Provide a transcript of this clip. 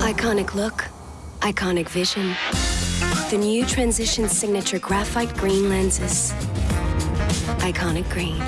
Iconic look, iconic vision. The new Transition Signature Graphite Green lenses. Iconic green.